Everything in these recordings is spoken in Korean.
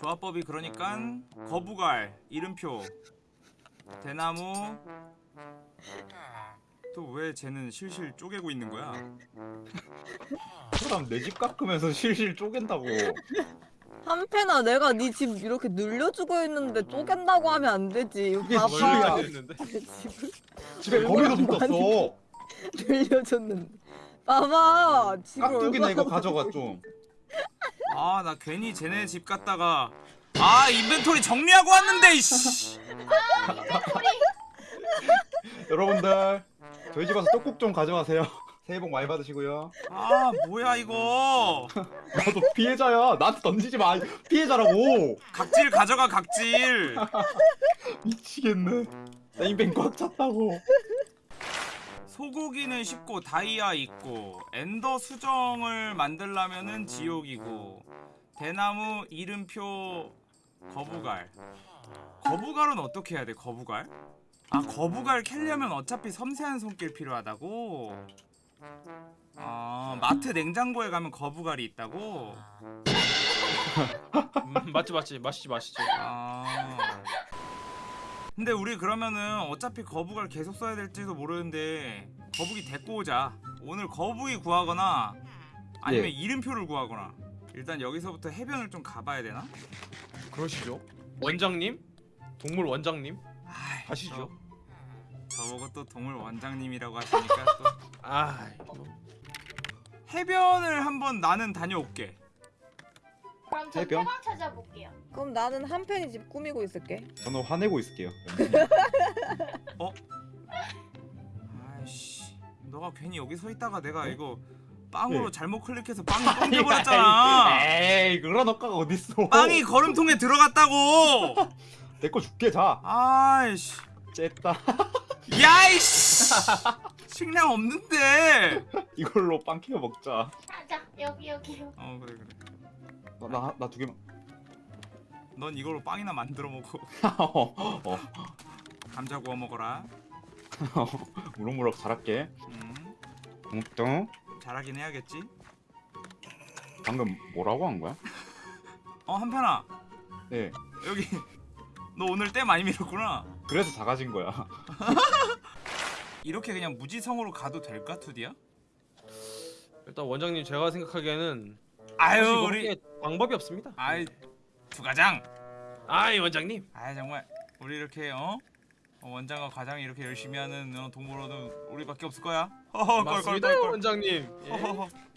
조합법이 그러니까 거부갈 이름표 대나무 또 왜 쟤는 실실 쪼개고 있는 거야? 사람 내 집 깎으면서 실실 쪼갠다고 한패나 내가 네 집 이렇게 늘려주고 있는데 쪼갠다고 하면 안 되지. 했는데. 집을 집에 거미도 붙었어 늘려줬는데. 봐봐. 집을 깍두기나 이거 가져가 좀 아 나 괜히 쟤네 집 갔다가 아 인벤토리 정리하고 왔는데 이씨. 여러분들 저희 집 와서 떡국 좀 가져가세요. 새해 복 많이 받으시고요. 아 뭐야 이거? 나도 피해자야. 나한테 던지지 마. 피해자라고. 각질 가져가 각질. 미치겠네. 나 인벤 꽉 찼다고 소고기는 쉽고 다이아 있고 엔더 수정을 만들려면은 지옥이고 대나무 이름표 거부갈 거부갈은 어떻게 해야 돼 거부갈? 아 거부갈 캘려면 어차피 섬세한 손길 필요하다고? 아 마트 냉장고에 가면 거부갈이 있다고? 음, 맞지 맞지 마시지 마시지. 아 근데 우리 그러면은 어차피 거북을 계속 써야 될지도 모르는데 거북이 데리고 오자 오늘 거북이 구하거나 아니면 예. 이름표를 구하거나 일단 여기서부터 해변을 좀 가봐야 되나? 그러시죠. 원장님, 동물 원장님 아이, 가시죠. 저, 저보고 또 동물 원장님이라고 하시니까 또 아, 해변을 한번 나는 다녀올게 그럼 저 해변? 해방 찾아볼게요. 그럼 나는 한편이 집 꾸미고 있을게. 저는 화내고 있을게요. 아이씨 너가 괜히 여기 서 있다가 내가 이거 빵으로 예. 잘못 클릭해서 빵이 던져버렸잖아. 에이 그런 억가가 어딨어. 빵이 걸음통에 들어갔다고. 내 거 줄게 자. 아이씨. 쨌다. 야이씨. 식량 없는데. 이걸로 빵 키워 먹자. 아, 자 여기 여기요. 어 그래 그래 나 나 두 개만 넌 이걸로 빵이나 만들어 먹어. 어, 어, 감자 구워 먹어라. 무럭무럭 자랄게. 음. 고맙다 잘하긴 해야겠지? 방금 뭐라고 한 거야? 어 한편아. 네. 여기 너 오늘 때 많이 밀었구나. 그래서 작아진 거야. 이렇게 그냥 무지성으로 가도 될까 투디야? 일단 원장님 제가 생각하기에는 아유 우리 방법이 없습니다. 아이 두가장 아이 원장님. 아이 정말 우리 이렇게 어? 어, 원장과 과장이 이렇게 열심히 하는 어, 동물원은 우리밖에 없을 거야 허허 맞습니다 원장님. 예.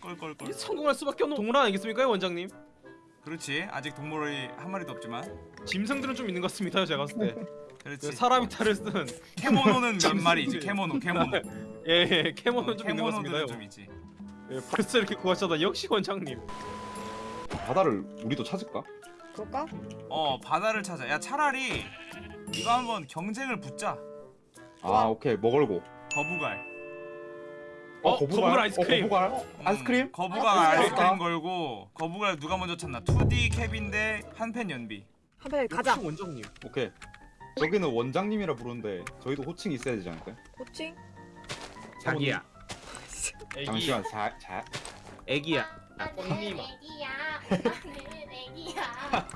껄껄껄 이게 성공할 수밖에 없는 동물 아니겠습니까 원장님? 그렇지 아직 동물이 한 마리도 없지만 짐승들은 좀 있는 것 같습니다 제가 봤을 때. 그렇지 그 사람이 탈을 쓴 캐모노는 몇. 마리지 캐모노 캐모노 예, 예 캐모는 어, 좀 있는 것 캐모노들은 같습니다. 좀 있지 예, 벌써 이렇게 구하셨다 역시 원장님. 바다를 우리도 찾을까? 그럴까? 어 바다를 찾아 야 차라리 이거 한번 경쟁을 붙자 아 오케이 뭐 걸고 거부갈 어, 거부갈? 거북 아이스크림. 어? 아이스크림? 음, 거부갈 아, 아이스크림? 걸고 거부갈 누가 먼저 찾나 2D 캡인 대 한펜 연비 한편 가자. 원장님. 오케이 여기는 원장님이라 부르는데 저희도 호칭이 있어야 되지 않을까요? 호칭? 자기야. 애기야. 잠시만 자, 자 애기야. 나는 언니마. 애기야. 나는 애기야.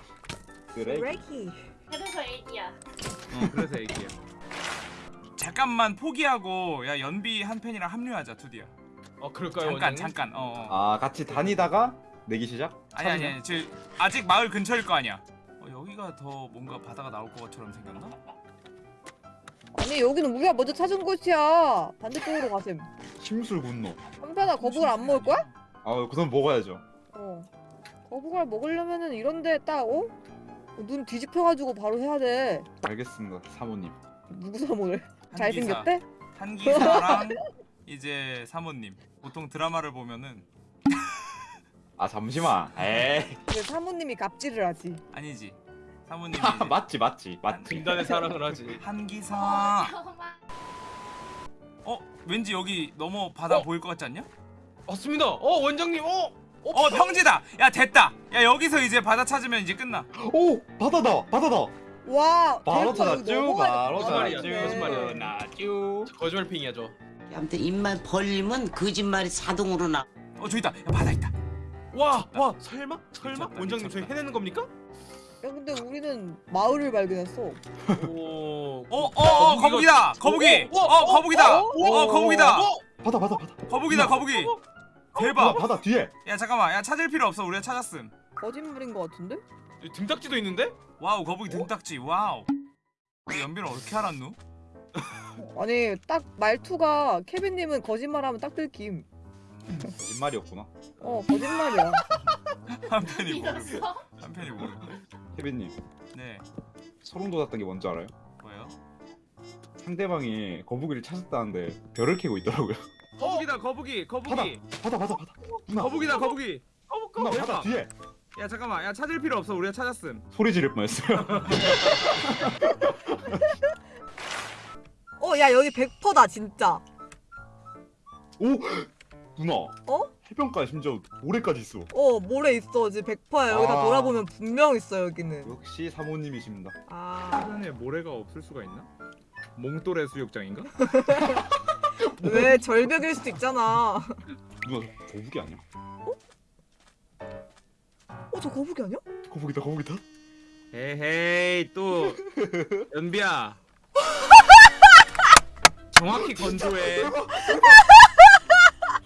그래 레키. 그래서 애기야. 어 그래서 얘기야 잠깐만 포기하고 야 연비 한 펜이랑 합류하자 2D야 어 그럴까요 잠깐 원장님? 잠깐 어 어 아 같이 다니다가 내기 시작? 아니 아니 아니 저 아직 마을 근처일 거 아니야 어, 여기가 더 뭔가 바다가 나올 것처럼 생겼나? 아니 여기는 우리가 먼저 찾은 곳이야. 반대쪽으로 가셈. 심술 분노 한편아 거북을 안 먹을 거야? 아 그럼 먹어야죠 어. 거북을 먹으려면은 이런데 딱 어? 눈 뒤집혀가지고 바로 해야 돼. 알겠습니다 사모님 누구 사모를? 잘생겼대? 한기사랑 이제 사모님 보통 드라마를 보면은 아 잠시만 에이 왜 사모님이 갑질을 하지? 아니지 사모님이 아, 맞지 맞지 맞지 빈단의 사랑을 하지. 한기사 어. 어 왠지 여기 넘어 바다 어? 보일 것 같지 않냐? 맞습니다. 어 원장님. 어. 어 평지다 야 됐다 야 여기서 이제 바다 찾으면 이제 끝나 오 바다다 바다다 와 바로 찾았죠 바로 찾았죠 거짓말이야. 나죠 거짓말팽이야 저. 아무튼 입만 벌리면 거짓말이 자동으로 나. 어 저기 있다 야 바다 있다 와, 와, 설마? 설마? 미쳤다, 원장님. 저희 해내는 겁니까? 야 근데 우리는 마을을 발견했어. 오. 어, 어, 어, 거북이다. 거북이. 어, 어, 어, 거북이다. 어, 어, 거북이다. 어? 받아 받아 받아. 거북이다, 거북이. 받아 대박. 받아 뒤에. 야, 잠깐만. 야, 찾을 필요 없어. 우리가 찾았음. 거짓말인 것 같은데? 여기 등딱지도 있는데? 와우, 거북이 등딱지. 와우. 연비를 어떻게 알았누? 아니 딱 말투가 케빈님은 거짓말하면 딱 들킴. 거짓말이었구나. 어 거짓말이야. 한편이 모르고. 믿었어? 한편이 모르고. 케빈님 네. 소름 돋았던 게 뭔지 알아요? 뭐예요? 상대방이 거북이를 찾았다는데 별을 캐고 있더라고요. 거북이다, 거북이. 거북이. 받아 받아 받아. 누나 거북이다, 거북이. 누나 대박. 받아 뒤에. 야, 잠깐만. 야, 찾을 필요 없어. 우리가 찾았음. 소리 지를 뻔했어요. 어 야 여기 100%다 진짜. 오 누나. 어? 해변가 심지어 모래까지 있어. 어 모래 있어 지금 100%야 여기다 아. 돌아보면 분명 있어 여기는. 역시 사모님이십니다. 아 하단에 모래가 없을 수가 있나? 몽또래 수욕장인가? 왜 절벽일 수도 있잖아. 누나 저 거북이 아니야? 어 저 거북이 아니야? 거북이다 거북이다. 에헤이 또 연비야 정확히 건조해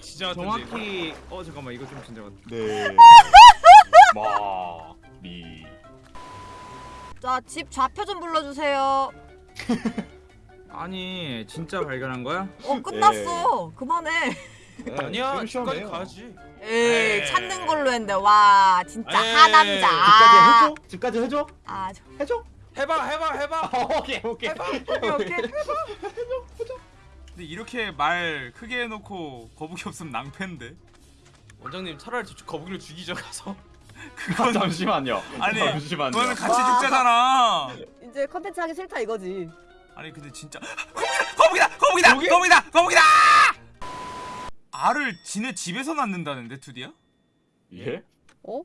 진짜 정확히 어 잠깐만 이거 좀 진짜 같다 네. 마리. 자집 좌표 좀 불러주세요. 아니 진짜 발견한 거야? 어 끝났어. 그만해. 아니야 좀 집까지 시원해요. 가지. 에이 에이. 찾는 걸로 했는데 와 진짜 에이. 하남자. 집까지 해줘? 집까지 해줘? 아 저- 해줘? 해봐 해봐 해봐. 오케이 오케이. 오케이 오케이. 근데 이렇게 말 크게 해놓고 거북이 없으면 낭패인데 원장님 차라리 저 거북이를 죽이죠 가서. 그건 잠시만요. 아니 잠시만요. 그거는 같이 와. 죽자잖아 이제 컨텐츠 하기 싫다 이거지. 아니 근데 진짜 거북이다 거북이다 거북이? 거북이다 거북이다 알을 지네 집에서 낳는다는데 투디야? 예? 어?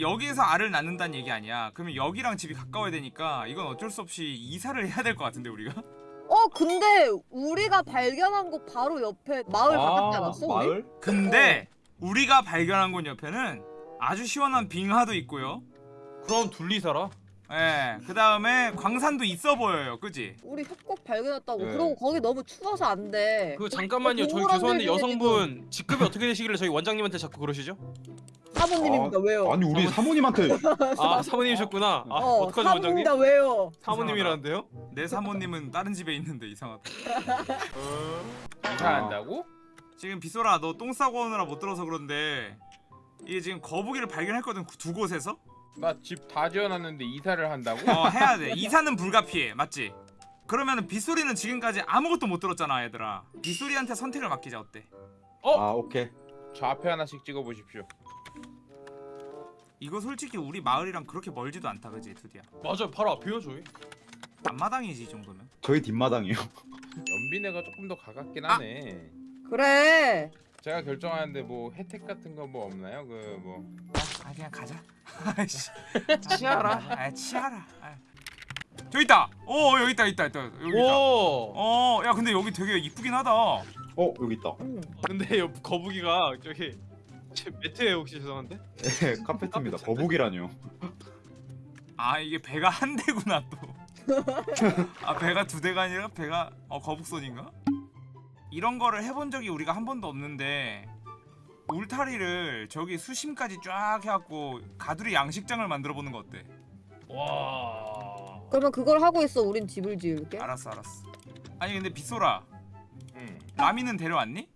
여기에서 알을 낳는다는 얘기 아니야 그러면 여기랑 집이 가까워야 되니까 이건 어쩔 수 없이 이사를 해야 될 것 같은데 우리가 어 근데 우리가 발견한 곳 바로 옆에 마을 가깝지 않았어? 우리? 마을? 근데 우리가 발견한 곳 옆에는 아주 시원한 빙하도 있고요. 그럼 둘리 살아. 예, 그 다음에 광산도 있어 보여요, 그지? 우리 협곡 발견했다고. 네. 그리고 거기 너무 추워서 안 돼. 그 잠깐만요. 저희 동물원들 죄송한데 중에 여성분 직급이 어떻게 되시길래 저희 원장님한테 자꾸 그러시죠? 사모님입니다. 왜요? 아니 우리 사모님한테 아 사모님이셨구나. 아 어, 어떡하죠 원장님? 사모님이다 왜요? 사모님이라는데요? 내 사모님은 다른 집에 있는데 이상하다. 이사한다고? 지금 비소라, 너 똥 싸고 오느라 못 들어서 그런데 이게 지금 거북이를 발견했거든, 두 곳에서? 나 집 다 지어놨는데 이사를 한다고? 어, 해야 돼. 이사는 불가피해, 맞지? 그러면은 빗소리는 지금까지 아무것도 못 들었잖아, 얘들아. 빗소리한테 선택을 맡기자, 어때? 아 오케이. 좌표 하나씩 찍어보십시오. 이거 솔직히 우리 마을이랑 그렇게 멀지도 않다, 그지, 드디어. 맞아요. 바로 앞이요 저희. 앞마당이지, 이 정도면. 저희 뒷마당이요. 연비네가 조금 더 가깝긴 아. 하네. 그래. 제가 결정하는데 뭐 혜택 같은 거 뭐 없나요? 그 뭐. 아 그냥 가자. 아이씨. 치아라. 아 치아라. 아. 저기 있다. 어 여기 있다 있다 있다 여기 있다. 오. 어, 야 근데 여기 되게 이쁘긴 하다. 어 여기 있다. 응. 근데 여 거북이가 저기 제 매트에 혹시 죄송한데? 네, 카페트입니다. 거북이라뇨. 아 이게 배가 한 대구나 또. 아 배가 두 대가 아니라 배가 어 거북선인가? 이런 거를 해본 적이 우리가 한 번도 없는데 울타리를 저기 수심까지 쫙 해갖고 가두리 양식장을 만들어 보는 거 어때? 와. 그러면 그걸 하고 있어. 우린 집을 지을게. 알았어 알았어. 아니 근데 빗소라 응. 라미는 데려왔니?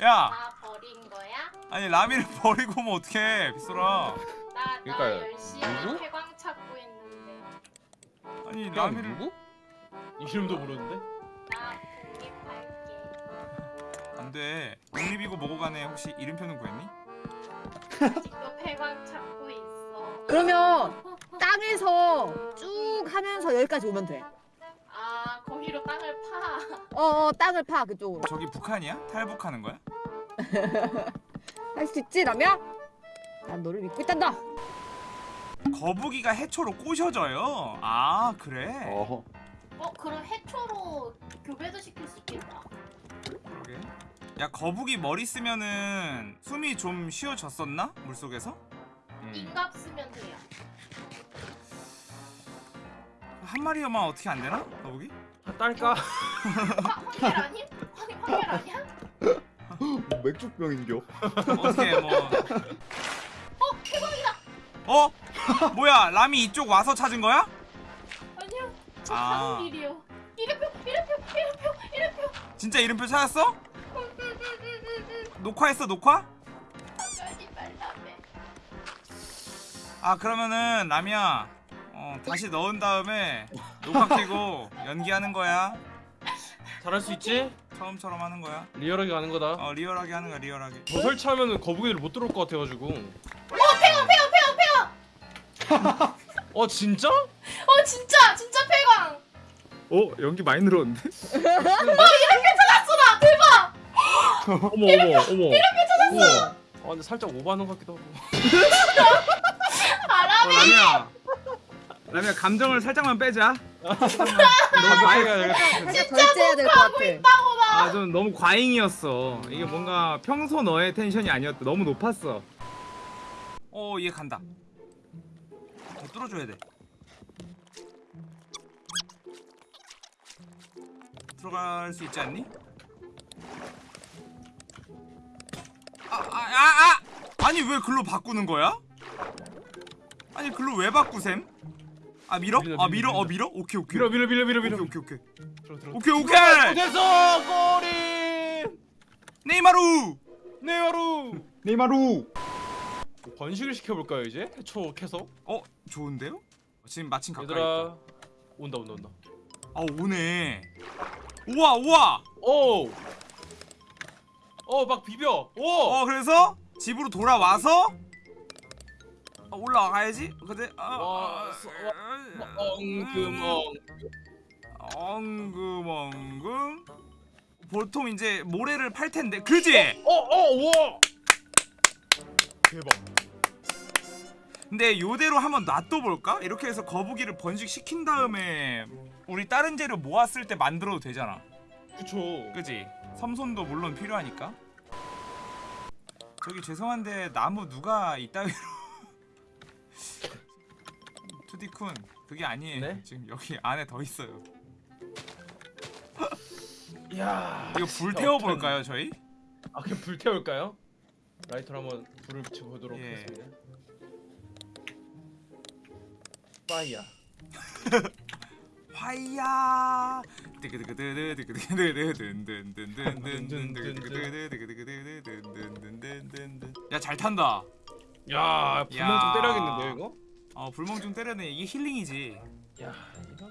야 나 버린 거야? 아니 라미를 버리고 오면 어떡해 빗소라 나, 나 그러니까 열심히 누구? 쾌광 찾고 있는데 아니 라미를 누구? 이름도 모르는데? 안돼 독립이고 뭐고 간에 혹시 이름표는 구했니? 아직도 쾌광 찾고 있어 그러면 땅에서 쭉 하면서 여기까지 오면 돼. 아 거기로 땅을 파 어, 어 땅을 파 그쪽으로. 저기 북한이야? 탈북하는 거야? 할 수 있지 라미야? 난 너를 믿고 있단다. 거북이가 해초로 꼬셔져요 아 그래? 어. 어 그럼 해초로 교배도 시킬 수 있겠다 그러게 야 거북이 머리 쓰면은 숨이 좀 쉬어졌었나? 물속에서? 음. 인갑 쓰면 돼요 한 마리만 어떻게 안 되나? 거북이? 아, 딸까? 어, 황결 아님? 황, 황결 아니야? 뭐 맥주병인겨 어떻게 뭐 어! 대박이다! 어? 뭐야 람이 이쪽 와서 찾은 거야? 아니요 저 아. 가는 길이요 이름표! 이름표! 이름표! 이름표! 진짜 이름표 찾았어? 녹화했어 녹화? 아 그러면은 라미야 어, 다시 넣은 다음에 녹화 켜고 연기하는 거야 잘할 수 있지? 처음처럼 하는 거야 리얼하게 가는 거다. 어 리얼하게 하는 거야 리얼하게 더 설치하면은 거북이들 못 들어올 것 같아가지고. 어 진짜? 어 진짜 진짜 폐광. 어 연기 많이 늘었는데? 어 머 어머 어머. 이렇게 찾았어. 아 근데 살짝 오버하는 것 같기도 하고. 알아? 어 라미야 라미야 감정을 살짝만 빼자 너무 많이 가야 되겠다. 진짜 절제해야 될것 같아. 아좀 너무 과잉이었어 이게 뭔가 평소 너의 텐션이 아니었다 너무 높았어 어 얘 간다 어, 뚫어줘야 돼 들어갈 수 있지 않니? 아, 아, 아, 아! 아니 왜 글로 바꾸는 거야? 아니 글로 왜 바꾸셈? 아 밀어? 밀린다, 아 밀어? 밀린다. 어 밀어? 오케이 오케이 밀어 밀어 밀어 밀어 밀어. 오케이 오케이 오케이 들어 들어. 오케이 오케이 됐어 꼬리. 네이마루 네마루. 네이마루. 번식을 시켜볼까요 이제? 해초 캐서. 어 좋은데요? 지금 마침 가까이 있다. 얘들아 온다 온다 온다. 아 오네 우와 우와 오. 어 막 비벼. 오. 어 그래서 집으로 돌아와서 어, 올라가야지 근데 아, 와, 아, 서- 아, 엉금 엉. 엉금 엉금 보통 이제 모래를 팔 텐데 그지? 어어 우와. 대박. 근데 요대로 한번 놔둬 볼까? 이렇게 해서 거북이를 번식시킨 다음에 우리 다른 재료 모았을 때 만들어도 되잖아 그쵸. 그지? 섬손도 물론 필요하니까 저기 죄송한데 나무 누가 이따위로 투디쿤 그게 아니에요 네? 지금 여기 안에 더 있어요 야. 이거 불 태워볼까요 저희? 아 그냥 불 태울까요? 라이터로 한번 불을 붙여보도록 예. 하겠습니다. 파이야. 화이야 야 잘 탄다 야 불멍 야. 좀 때려야겠는데 이거? 어 불멍 좀 때려내 이게 힐링이지 야 이거